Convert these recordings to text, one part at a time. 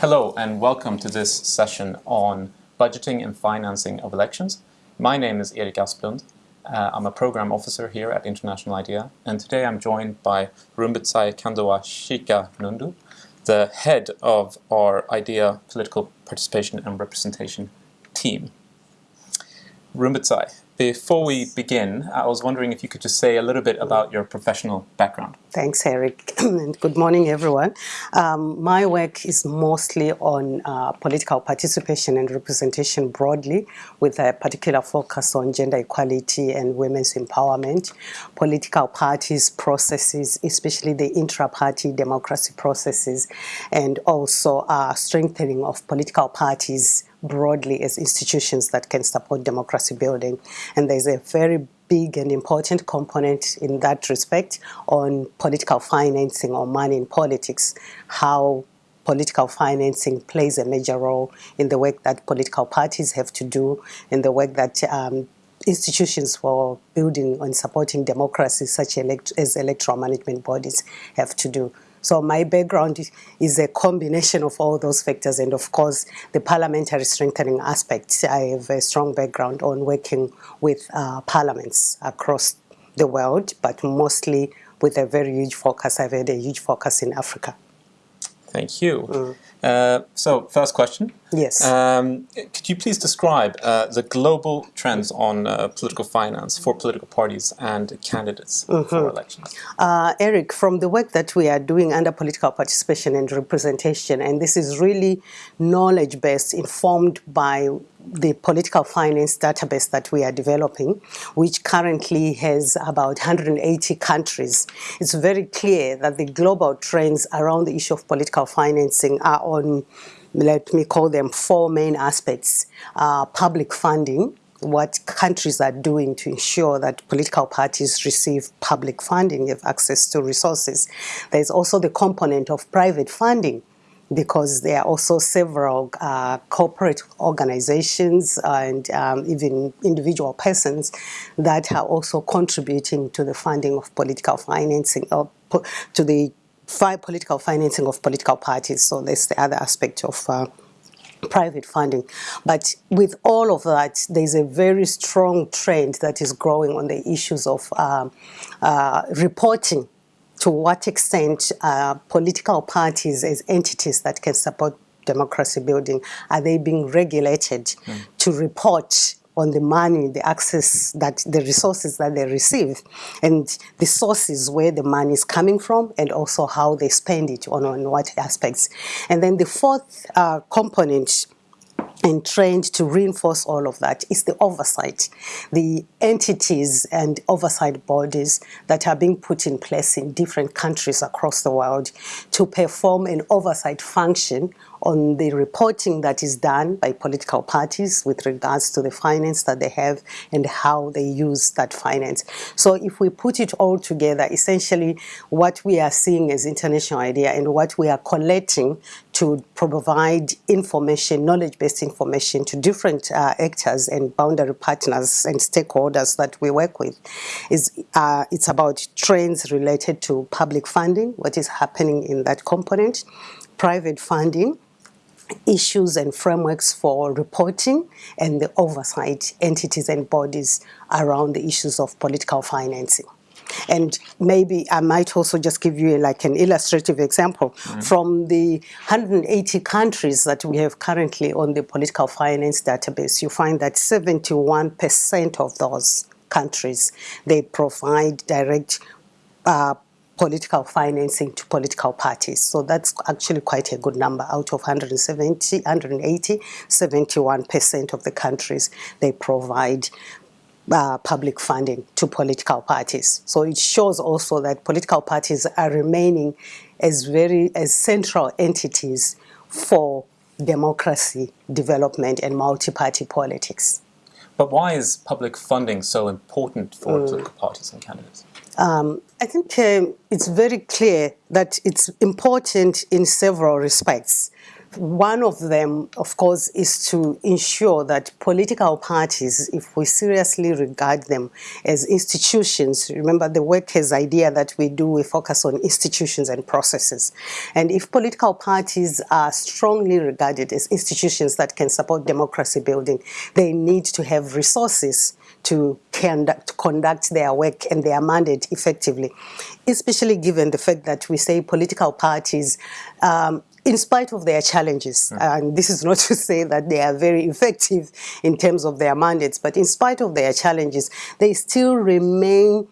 Hello and welcome to this session on budgeting and financing of elections. My name is Erik Asplund. Uh, I'm a program officer here at International IDEA and today I'm joined by Rumbetsai Kandoa Shika Nundu, the head of our IDEA political participation and representation team. Rumbidzai, before we begin, I was wondering if you could just say a little bit about your professional background. Thanks, Erik, and good morning, everyone. Um, my work is mostly on uh, political participation and representation broadly, with a particular focus on gender equality and women's empowerment, political parties processes, especially the intra-party democracy processes, and also uh, strengthening of political parties broadly as institutions that can support democracy building. And there's a very big and important component in that respect on political financing or money in politics, how political financing plays a major role in the work that political parties have to do, in the work that um, institutions for building and supporting democracy such as electoral management bodies have to do. So my background is a combination of all those factors and of course the parliamentary strengthening aspects. I have a strong background on working with uh, parliaments across the world, but mostly with a very huge focus. I've had a huge focus in Africa. Thank you. Mm. Uh, so, first question. Yes. Um, could you please describe uh, the global trends on uh, political finance for political parties and candidates mm -hmm. for elections? Uh, Erik, from the work that we are doing under political participation and representation, and this is really knowledge-based, informed by the political finance database that we are developing, which currently has about 180 countries, it's very clear that the global trends around the issue of political financing are on, let me call them four main aspects. Uh, public funding, what countries are doing to ensure that political parties receive public funding, have access to resources. There's also the component of private funding, because there are also several uh, corporate organizations and um, even individual persons that are also contributing to the funding of political financing, or to the political financing of political parties. So that's the other aspect of uh, private funding. But with all of that, there's a very strong trend that is growing on the issues of um, uh, reporting to what extent uh, political parties as entities that can support democracy building, are they being regulated mm. to report on the money, the access, that the resources that they receive, and the sources where the money is coming from, and also how they spend it on, on what aspects. And then the fourth uh, component and trained to reinforce all of that is the oversight, the entities and oversight bodies that are being put in place in different countries across the world to perform an oversight function on the reporting that is done by political parties with regards to the finance that they have and how they use that finance. So if we put it all together, essentially what we are seeing as International IDEA and what we are collecting to provide information, knowledge-based information to different uh, actors and boundary partners and stakeholders that we work with is uh, it's about trends related to public funding, what is happening in that component, private funding, issues and frameworks for reporting and the oversight entities and bodies around the issues of political financing. And maybe I might also just give you like an illustrative example. Mm. From the 180 countries that we have currently on the political finance database, you find that 71% of those countries, they provide direct uh, political financing to political parties. So that's actually quite a good number. Out of 170, 180, 71% of the countries, they provide uh, public funding to political parties. So it shows also that political parties are remaining as very as central entities for democracy, development and multi-party politics. But why is public funding so important for mm. political parties and candidates? Um, I think um, it's very clear that it's important in several respects. One of them, of course, is to ensure that political parties, if we seriously regard them as institutions, remember the work has IDEA that we do, we focus on institutions and processes. And if political parties are strongly regarded as institutions that can support democracy building, they need to have resources to conduct, conduct their work and their mandate effectively, especially given the fact that we say political parties um, in spite of their challenges, mm. and this is not to say that they are very effective in terms of their mandates, but in spite of their challenges, they still remain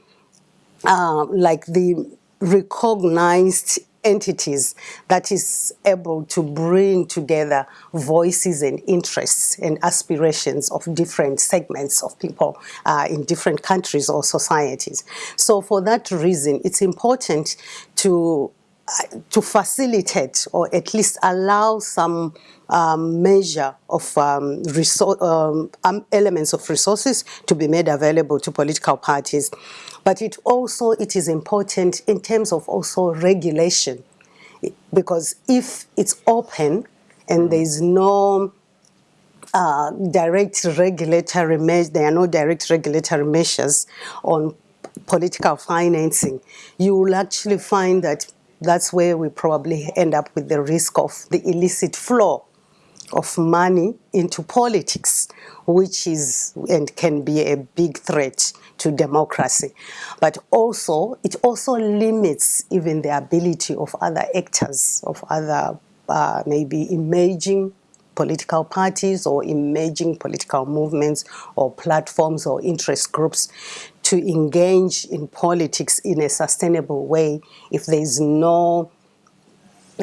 uh, like the recognized entities that is able to bring together voices and interests and aspirations of different segments of people uh, in different countries or societies. So for that reason, it's important to to facilitate or at least allow some um, measure of um, um, um, elements of resources to be made available to political parties. But it also, it is important in terms of also regulation because if it's open and there is no uh, direct regulatory measures, there are no direct regulatory measures on political financing, you will actually find that that's where we probably end up with the risk of the illicit flow of money into politics, which is and can be a big threat to democracy. But also, it also limits even the ability of other actors, of other uh, maybe emerging political parties or emerging political movements or platforms or interest groups to engage in politics in a sustainable way if there is no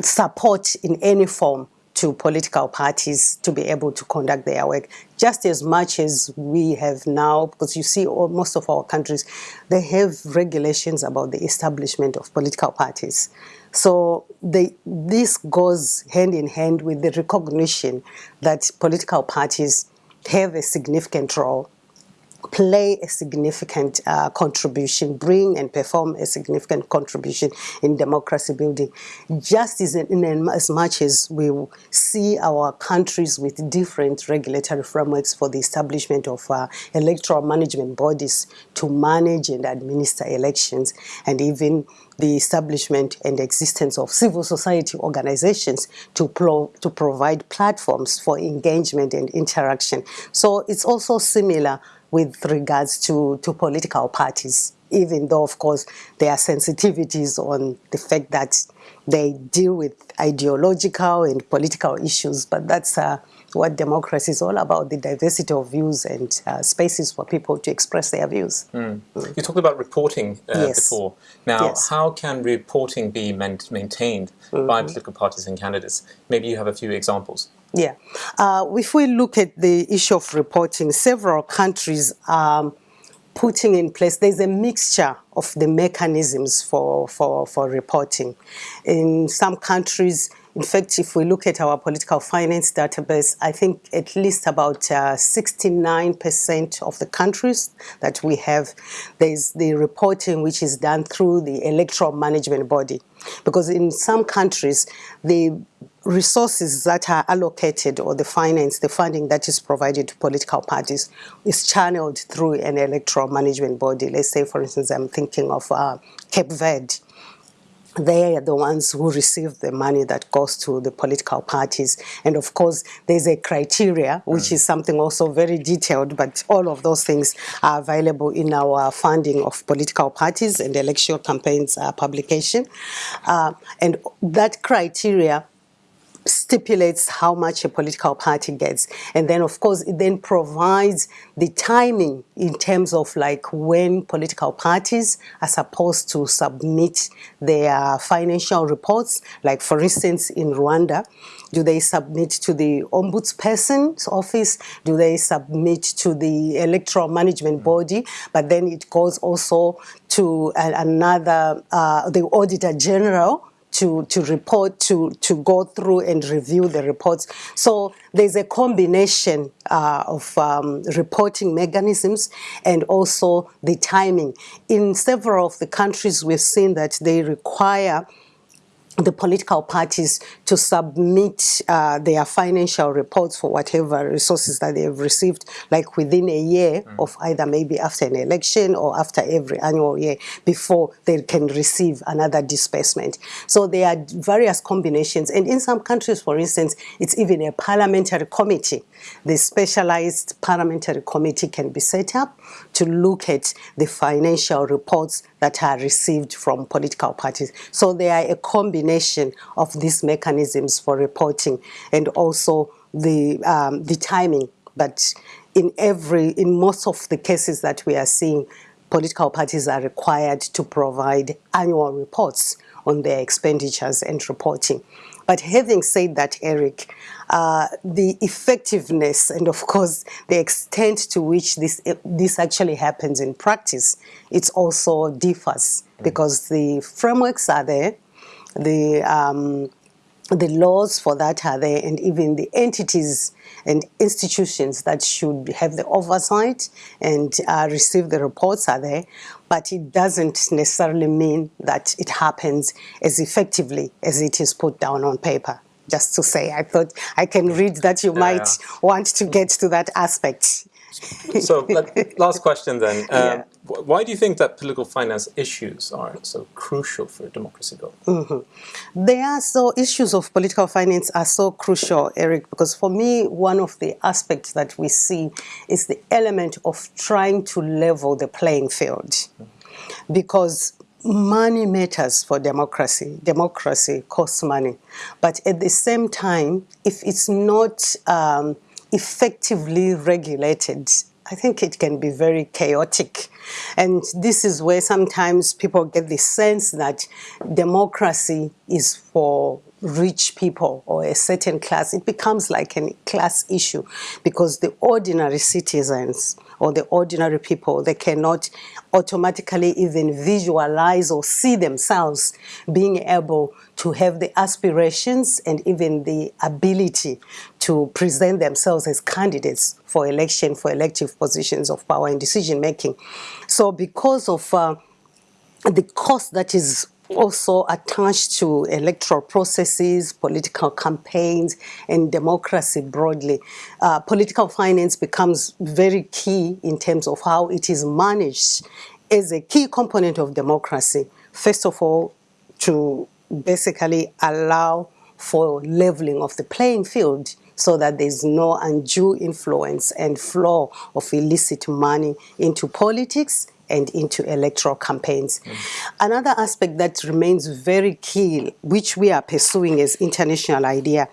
support in any form to political parties to be able to conduct their work. Just as much as we have now because you see all, most of our countries they have regulations about the establishment of political parties. So they, this goes hand in hand with the recognition that political parties have a significant role play a significant uh, contribution, bring and perform a significant contribution in democracy building. Just as, in, in as much as we see our countries with different regulatory frameworks for the establishment of uh, electoral management bodies to manage and administer elections, and even the establishment and existence of civil society organizations to, pro to provide platforms for engagement and interaction. So it's also similar with regards to, to political parties, even though, of course, there are sensitivities on the fact that they deal with ideological and political issues, but that's uh, what democracy is all about, the diversity of views and uh, spaces for people to express their views. Mm. Mm. You talked about reporting uh, yes. before. Now, yes. how can reporting be maintained mm by political parties and candidates? Maybe you have a few examples. Yeah. Uh, if we look at the issue of reporting, several countries are putting in place, there's a mixture of the mechanisms for, for, for reporting. In some countries, in fact, if we look at our political finance database, I think at least about 69% uh, of the countries that we have, there's the reporting which is done through the electoral management body. Because in some countries, the resources that are allocated or the finance, the funding that is provided to political parties is channeled through an electoral management body. Let's say, for instance, I'm thinking of uh, Cape Verde they are the ones who receive the money that goes to the political parties. And of course, there's a criteria, which mm. is something also very detailed, but all of those things are available in our funding of political parties and election campaigns uh, publication. Uh, and that criteria stipulates how much a political party gets. And then, of course, it then provides the timing in terms of like when political parties are supposed to submit their financial reports. Like, for instance, in Rwanda, do they submit to the ombudsperson's office? Do they submit to the electoral management body? But then it goes also to another, uh, the auditor general, to, to report, to, to go through and review the reports. So there's a combination uh, of um, reporting mechanisms and also the timing. In several of the countries, we've seen that they require the political parties to submit uh, their financial reports for whatever resources that they have received, like within a year mm. of either maybe after an election or after every annual year before they can receive another disbursement. So there are various combinations. And in some countries, for instance, it's even a parliamentary committee. The specialized parliamentary committee can be set up to look at the financial reports that are received from political parties. So they are a combination of these mechanisms for reporting and also the, um, the timing. But in every, in most of the cases that we are seeing, political parties are required to provide annual reports on their expenditures and reporting. But having said that, Erik, uh, the effectiveness and of course the extent to which this this actually happens in practice, it also differs mm. because the frameworks are there, the um, the laws for that are there, and even the entities and institutions that should have the oversight and uh, receive the reports are there, but it doesn't necessarily mean that it happens as effectively as it is put down on paper. Just to say, I thought I can read that you yeah. might want to get to that aspect. So last question then. Um, yeah. Why do you think that political finance issues are so crucial for democracy building? Mm -hmm. They are so issues of political finance are so crucial, Erik, because for me, one of the aspects that we see is the element of trying to level the playing field. Mm -hmm. Because money matters for democracy. Democracy costs money. But at the same time, if it's not um, effectively regulated, I think it can be very chaotic. And this is where sometimes people get the sense that democracy is for rich people or a certain class, it becomes like a class issue because the ordinary citizens or the ordinary people, they cannot automatically even visualize or see themselves being able to have the aspirations and even the ability to present themselves as candidates for election, for elective positions of power and decision making. So because of uh, the cost that is also attached to electoral processes, political campaigns, and democracy broadly. Uh, political finance becomes very key in terms of how it is managed as a key component of democracy. First of all, to basically allow for leveling of the playing field so that there's no undue influence and flow of illicit money into politics and into electoral campaigns. Mm. Another aspect that remains very key, which we are pursuing as International IDEA,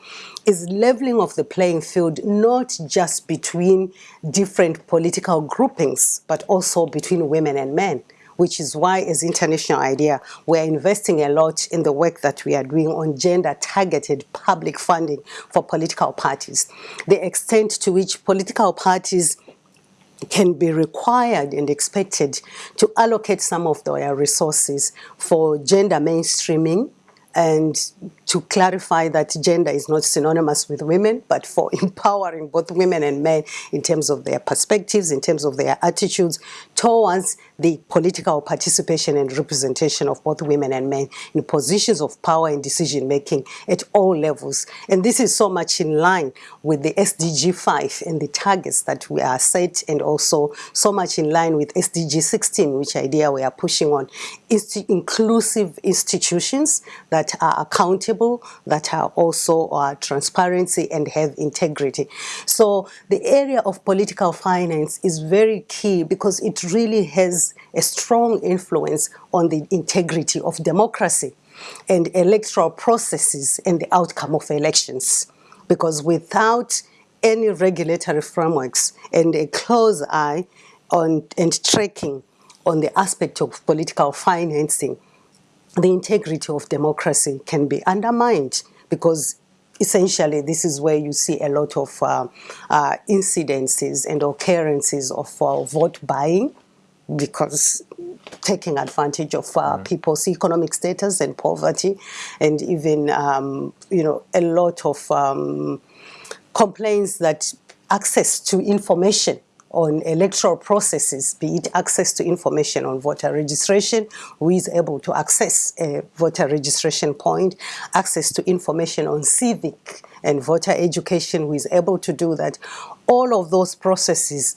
is leveling of the playing field, not just between different political groupings, but also between women and men which is why as International IDEA we're investing a lot in the work that we are doing on gender targeted public funding for political parties the extent to which political parties can be required and expected to allocate some of their resources for gender mainstreaming and to clarify that gender is not synonymous with women, but for empowering both women and men in terms of their perspectives, in terms of their attitudes towards the political participation and representation of both women and men in positions of power and decision making at all levels. And this is so much in line with the SDG 5 and the targets that we are set and also so much in line with SDG 16, which IDEA we are pushing on, is inclusive institutions that are accountable, that are also uh, transparency and have integrity. So the area of political finance is very key because it really has a strong influence on the integrity of democracy and electoral processes and the outcome of elections. Because without any regulatory frameworks and a close eye on and tracking on the aspect of political financing, the integrity of democracy can be undermined because essentially this is where you see a lot of uh, uh, incidences and occurrences of uh, vote buying because taking advantage of mm. people's economic status and poverty and even um, you know a lot of um, complaints that access to information on electoral processes, be it access to information on voter registration, who is able to access a voter registration point, access to information on civic and voter education, who is able to do that. All of those processes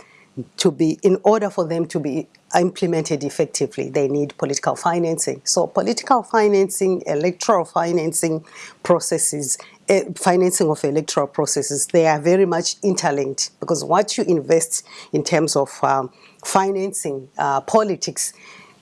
to be, in order for them to be implemented effectively, they need political financing. So political financing, electoral financing processes, financing of electoral processes, they are very much interlinked because what you invest in terms of um, financing uh, politics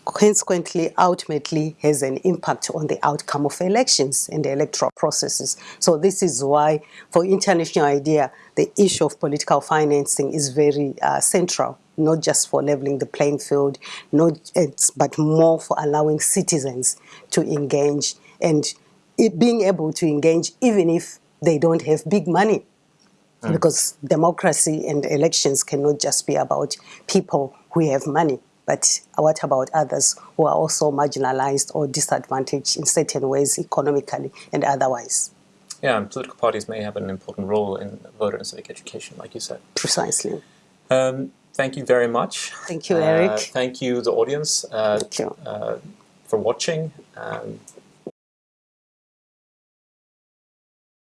consequently ultimately has an impact on the outcome of elections and the electoral processes. So this is why for International IDEA the issue of political financing is very uh, central not just for leveling the playing field, not but more for allowing citizens to engage and being able to engage even if they don't have big money. Mm. Because democracy and elections cannot just be about people who have money, but what about others who are also marginalized or disadvantaged in certain ways economically and otherwise? Yeah, and political parties may have an important role in voter and civic education, like you said. Precisely. Um, thank you very much. Thank you, Erik. Uh, thank you, the audience, uh, thank you. Uh, for watching. Um,